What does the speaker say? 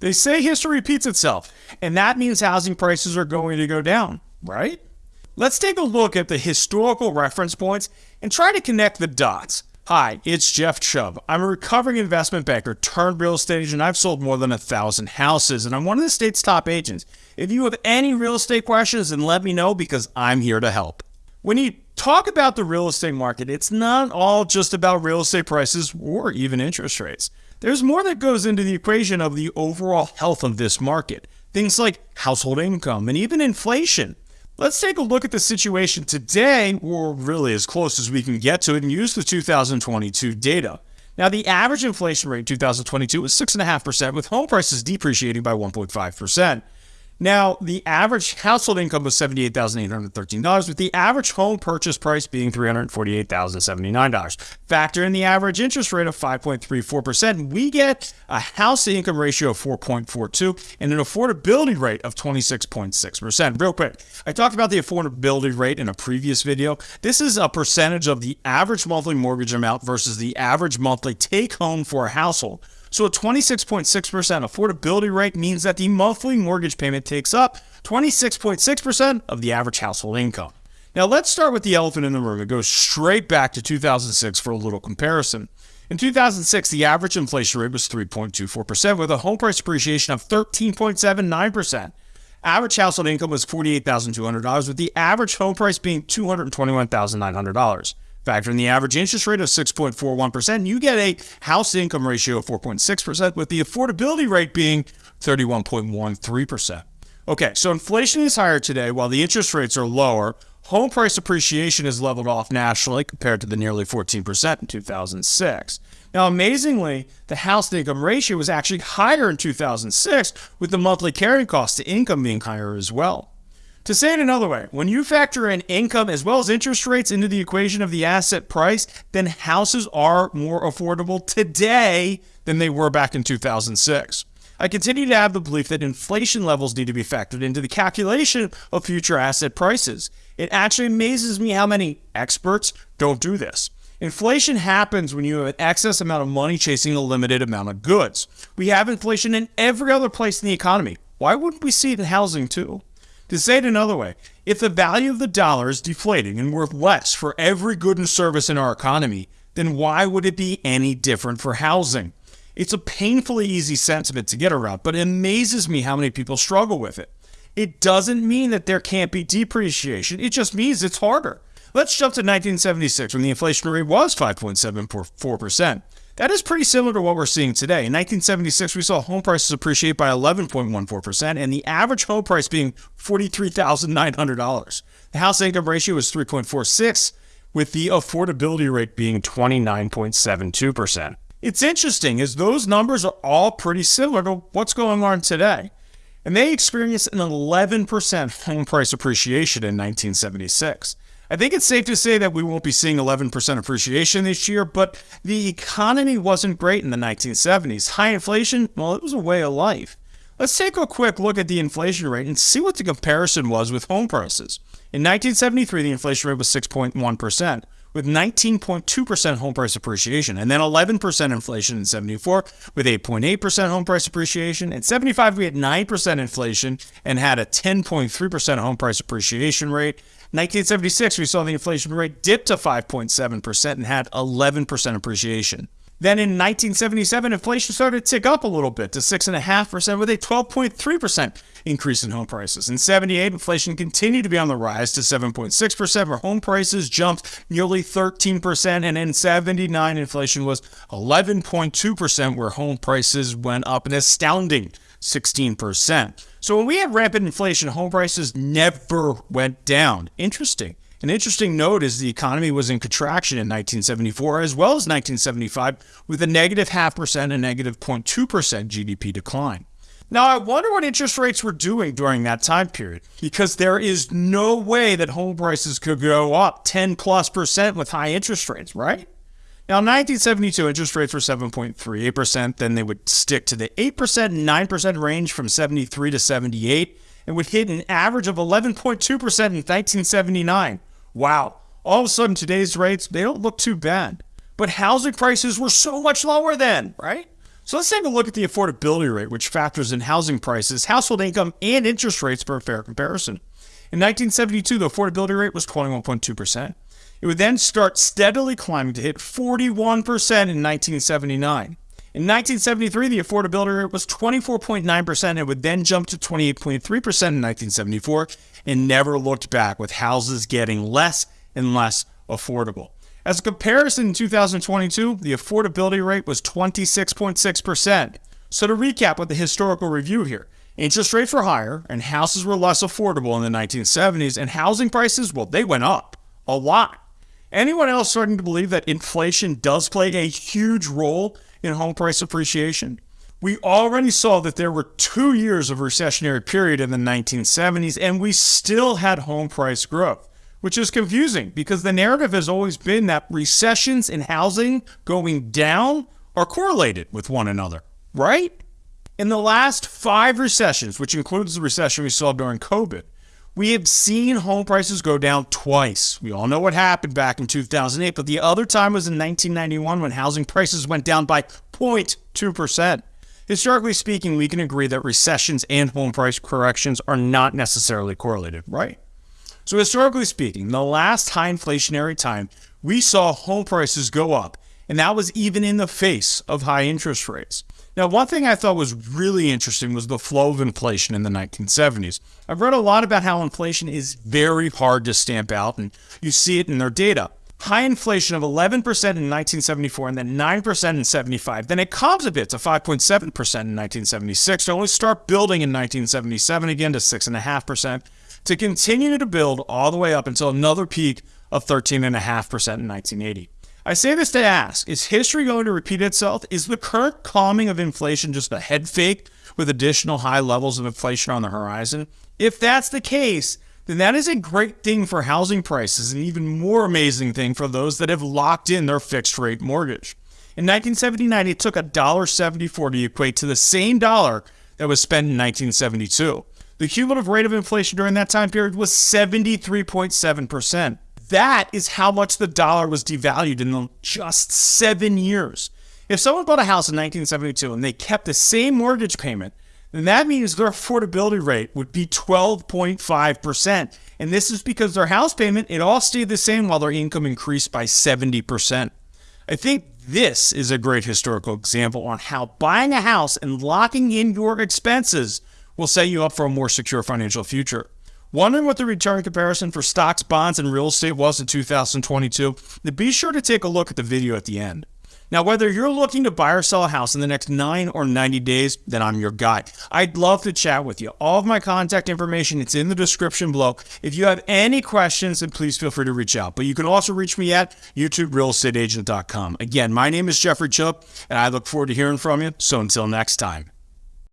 They say history repeats itself, and that means housing prices are going to go down, right? Let's take a look at the historical reference points and try to connect the dots. Hi, it's Jeff Chubb. I'm a recovering investment banker turned real estate agent. I've sold more than a thousand houses, and I'm one of the state's top agents. If you have any real estate questions, then let me know because I'm here to help. When you talk about the real estate market, it's not all just about real estate prices or even interest rates. There's more that goes into the equation of the overall health of this market. Things like household income and even inflation. Let's take a look at the situation today, or really as close as we can get to it, and use the 2022 data. Now, the average inflation rate in 2022 was 6.5%, with home prices depreciating by 1.5%. Now, the average household income was $78,813, with the average home purchase price being $348,079. Factor in the average interest rate of 5.34%, we get a house to income ratio of 4.42 and an affordability rate of 26.6%. Real quick, I talked about the affordability rate in a previous video. This is a percentage of the average monthly mortgage amount versus the average monthly take home for a household. So a 26.6% affordability rate means that the monthly mortgage payment takes up 26.6% of the average household income. Now let's start with the elephant in the room It goes straight back to 2006 for a little comparison. In 2006, the average inflation rate was 3.24%, with a home price appreciation of 13.79%. Average household income was $48,200, with the average home price being $221,900. Factor in the average interest rate of 6.41%, you get a house income ratio of 4.6%, with the affordability rate being 31.13%. Okay, so inflation is higher today while the interest rates are lower. Home price appreciation is leveled off nationally compared to the nearly 14% in 2006. Now, amazingly, the house to income ratio was actually higher in 2006, with the monthly carrying cost to income being higher as well. To say it another way, when you factor in income as well as interest rates into the equation of the asset price, then houses are more affordable today than they were back in 2006. I continue to have the belief that inflation levels need to be factored into the calculation of future asset prices. It actually amazes me how many experts don't do this. Inflation happens when you have an excess amount of money chasing a limited amount of goods. We have inflation in every other place in the economy. Why wouldn't we see it in housing too? To say it another way, if the value of the dollar is deflating and worth less for every good and service in our economy, then why would it be any different for housing? It's a painfully easy sentiment to get around, but it amazes me how many people struggle with it. It doesn't mean that there can't be depreciation, it just means it's harder. Let's jump to 1976 when the inflation rate was 5.74%. That is pretty similar to what we're seeing today. In 1976, we saw home prices appreciate by 11.14%, and the average home price being $43,900. The house income ratio was 3.46, with the affordability rate being 29.72%. It's interesting as those numbers are all pretty similar to what's going on today. And they experienced an 11% home price appreciation in 1976. I think it's safe to say that we won't be seeing 11% appreciation this year, but the economy wasn't great in the 1970s. High inflation, well, it was a way of life. Let's take a quick look at the inflation rate and see what the comparison was with home prices. In 1973, the inflation rate was 6.1%, with 19.2% home price appreciation, and then 11% inflation in 74, with 8.8% home price appreciation. In 75, we had 9% inflation and had a 10.3% home price appreciation rate. 1976, we saw the inflation rate dip to 5.7% and had 11% appreciation. Then in 1977, inflation started to tick up a little bit to 6.5% with a 12.3% increase in home prices. In 78, inflation continued to be on the rise to 7.6%, where home prices jumped nearly 13%. And in 79, inflation was 11.2%, where home prices went up an astounding 16%. So when we had rampant inflation, home prices never went down. Interesting. An interesting note is the economy was in contraction in 1974 as well as 1975 with a negative half percent and negative 0.2% GDP decline. Now, I wonder what interest rates were doing during that time period because there is no way that home prices could go up 10 plus percent with high interest rates, right? Now, in 1972, interest rates were 7.38%. Then they would stick to the 8% and 9% range from 73 to 78 and would hit an average of 11.2% in 1979. Wow. All of a sudden, today's rates, they don't look too bad. But housing prices were so much lower then, right? So let's take a look at the affordability rate, which factors in housing prices, household income, and interest rates for a fair comparison. In 1972, the affordability rate was 21.2%. It would then start steadily climbing to hit 41% in 1979. In 1973, the affordability rate was 24.9% and would then jump to 28.3% in 1974 and never looked back, with houses getting less and less affordable. As a comparison, in 2022, the affordability rate was 26.6%. So to recap with the historical review here, interest rates were higher and houses were less affordable in the 1970s, and housing prices, well, they went up a lot. Anyone else starting to believe that inflation does play a huge role in home price appreciation. We already saw that there were two years of recessionary period in the 1970s, and we still had home price growth, which is confusing because the narrative has always been that recessions in housing going down are correlated with one another, right? In the last five recessions, which includes the recession we saw during COVID, we have seen home prices go down twice. We all know what happened back in 2008, but the other time was in 1991 when housing prices went down by 0.2%. Historically speaking, we can agree that recessions and home price corrections are not necessarily correlated, right? So, historically speaking, the last high inflationary time, we saw home prices go up, and that was even in the face of high interest rates. Now, one thing I thought was really interesting was the flow of inflation in the 1970s. I've read a lot about how inflation is very hard to stamp out, and you see it in their data. High inflation of 11% in 1974 and then 9% in 75. Then it comes a bit to 5.7% in 1976 to only start building in 1977 again to 6.5% to continue to build all the way up until another peak of 13.5% in 1980. I say this to ask Is history going to repeat itself? Is the current calming of inflation just a head fake with additional high levels of inflation on the horizon? If that's the case, then that is a great thing for housing prices, and even more amazing thing for those that have locked in their fixed rate mortgage. In 1979, it took $1.74 to equate to the same dollar that was spent in 1972. The cumulative rate of inflation during that time period was 73.7%. That is how much the dollar was devalued in just seven years. If someone bought a house in 1972 and they kept the same mortgage payment, then that means their affordability rate would be 12.5%. And this is because their house payment, it all stayed the same while their income increased by 70%. I think this is a great historical example on how buying a house and locking in your expenses will set you up for a more secure financial future. Wondering what the return comparison for stocks, bonds, and real estate was in 2022? Then be sure to take a look at the video at the end. Now, whether you're looking to buy or sell a house in the next 9 or 90 days, then I'm your guy. I'd love to chat with you. All of my contact information is in the description below. If you have any questions, then please feel free to reach out. But you can also reach me at youtuberealestateagent.com. Again, my name is Jeffrey Chubb, and I look forward to hearing from you. So until next time.